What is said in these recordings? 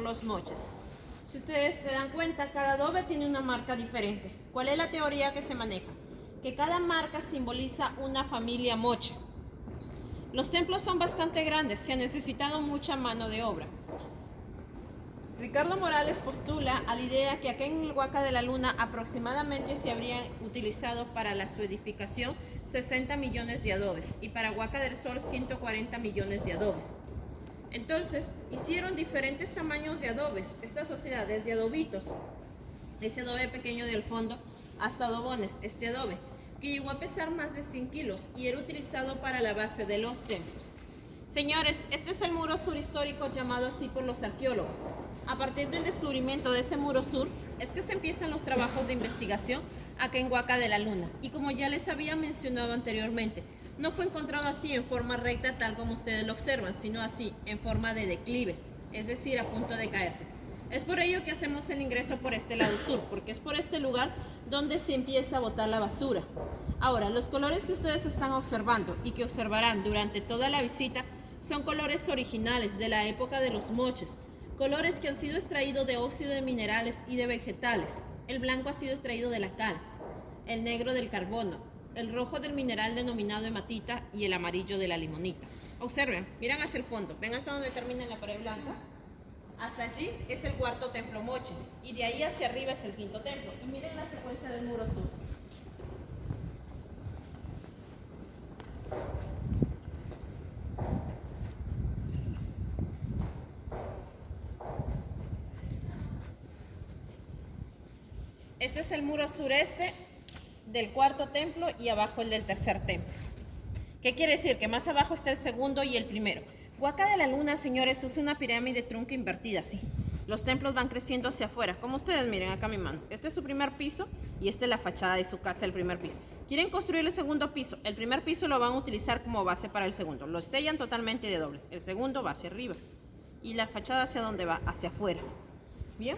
los moches. Si ustedes se dan cuenta, cada adobe tiene una marca diferente. ¿Cuál es la teoría que se maneja? Que cada marca simboliza una familia moche. Los templos son bastante grandes, se ha necesitado mucha mano de obra. Ricardo Morales postula a la idea que acá en el Huaca de la Luna aproximadamente se habrían utilizado para la, su edificación 60 millones de adobes y para Huaca del Sol 140 millones de adobes. Entonces, hicieron diferentes tamaños de adobes, esta sociedad, desde adobitos, ese adobe pequeño del fondo, hasta adobones, este adobe, que llegó a pesar más de 100 kilos y era utilizado para la base de los templos. Señores, este es el muro sur histórico llamado así por los arqueólogos. A partir del descubrimiento de ese muro sur, es que se empiezan los trabajos de investigación acá en Huaca de la Luna. Y como ya les había mencionado anteriormente, no fue encontrado así en forma recta tal como ustedes lo observan, sino así, en forma de declive, es decir, a punto de caerse. Es por ello que hacemos el ingreso por este lado sur, porque es por este lugar donde se empieza a botar la basura. Ahora, los colores que ustedes están observando y que observarán durante toda la visita son colores originales de la época de los moches, colores que han sido extraídos de óxido de minerales y de vegetales. El blanco ha sido extraído de la cal, el negro del carbono, el rojo del mineral denominado hematita y el amarillo de la limonita. Observen, miran hacia el fondo, ven hasta donde termina la pared blanca. Hasta allí es el cuarto templo moche y de ahí hacia arriba es el quinto templo. Y miren la secuencia del muro sur. Este es el muro sureste del cuarto templo y abajo el del tercer templo. ¿Qué quiere decir? Que más abajo está el segundo y el primero. Huaca de la Luna, señores, es una pirámide trunca invertida, así. Los templos van creciendo hacia afuera, como ustedes miren acá mi mano. Este es su primer piso y esta es la fachada de su casa, el primer piso. Quieren construir el segundo piso. El primer piso lo van a utilizar como base para el segundo. Lo sellan totalmente de doble. El segundo va hacia arriba. Y la fachada hacia dónde va? Hacia afuera. ¿Bien?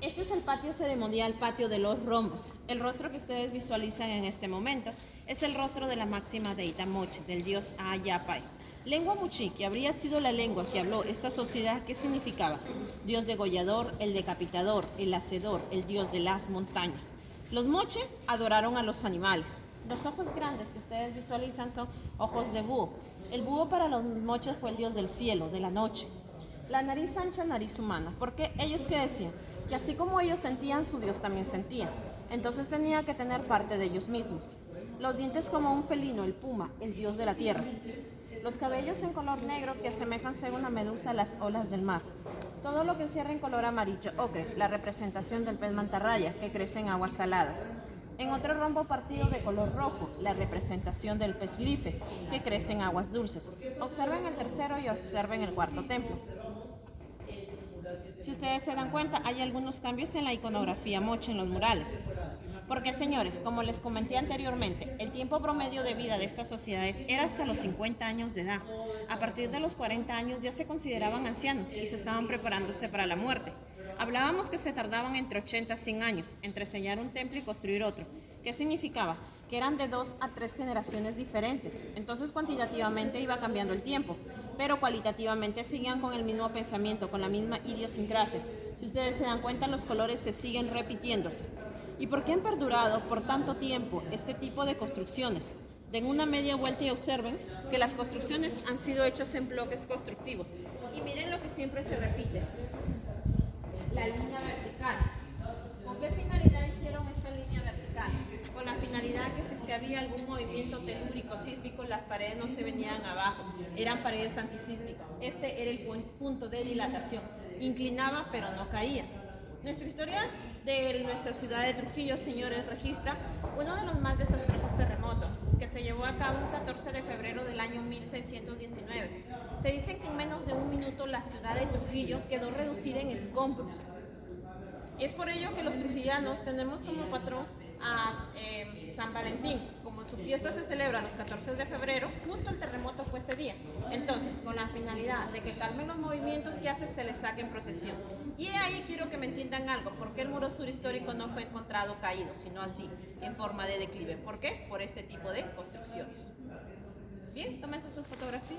Este es el patio ceremonial, patio de los rombos. El rostro que ustedes visualizan en este momento es el rostro de la máxima de Itamoche, del dios Ayapay. Lengua Muchi, que habría sido la lengua que habló esta sociedad, ¿qué significaba? Dios degollador, el decapitador, el hacedor, el dios de las montañas. Los Moche adoraron a los animales. Los ojos grandes que ustedes visualizan son ojos de búho. El búho para los Moches fue el dios del cielo, de la noche. La nariz ancha, nariz humana. Porque ellos qué decían? Que así como ellos sentían, su Dios también sentía. Entonces tenía que tener parte de ellos mismos. Los dientes como un felino, el puma, el dios de la tierra. Los cabellos en color negro que asemejan ser una medusa las olas del mar. Todo lo que encierra en color amarillo ocre, la representación del pez mantarraya que crece en aguas saladas. En otro rombo partido de color rojo, la representación del pez life que crece en aguas dulces. Observen el tercero y observen el cuarto templo. Si ustedes se dan cuenta, hay algunos cambios en la iconografía moche en los murales. Porque, señores, como les comenté anteriormente, el tiempo promedio de vida de estas sociedades era hasta los 50 años de edad. A partir de los 40 años ya se consideraban ancianos y se estaban preparándose para la muerte. Hablábamos que se tardaban entre 80 y 100 años entre sellar un templo y construir otro. ¿Qué significaba? Que eran de dos a tres generaciones diferentes. Entonces cuantitativamente iba cambiando el tiempo, pero cualitativamente seguían con el mismo pensamiento, con la misma idiosincrasia. Si ustedes se dan cuenta, los colores se siguen repitiéndose. ¿Y por qué han perdurado por tanto tiempo este tipo de construcciones? Den una media vuelta y observen que las construcciones han sido hechas en bloques constructivos. Y miren lo que siempre se repite, la línea vertical. ¿Con qué finalidad hicieron esta línea vertical? Con la finalidad que si es que algún movimiento telúrico, sísmico, las paredes no se venían abajo, eran paredes antisísmicas. Este era el punto de dilatación. Inclinaba pero no caía. Nuestra historia de nuestra ciudad de Trujillo, señores, registra uno de los más desastrosos terremotos que se llevó a cabo el 14 de febrero del año 1619. Se dice que en menos de un minuto la ciudad de Trujillo quedó reducida en escombros. Y es por ello que los trujillanos tenemos como patrón a eh, San Valentín. Como su fiesta se celebra los 14 de febrero, justo el terremoto fue ese día. Entonces, con la finalidad de que calmen los movimientos que hace, se les saque en procesión. Y ahí quiero que me entiendan algo, porque el muro sur histórico no fue encontrado caído, sino así, en forma de declive. ¿Por qué? Por este tipo de construcciones. Bien, tómense su fotografía.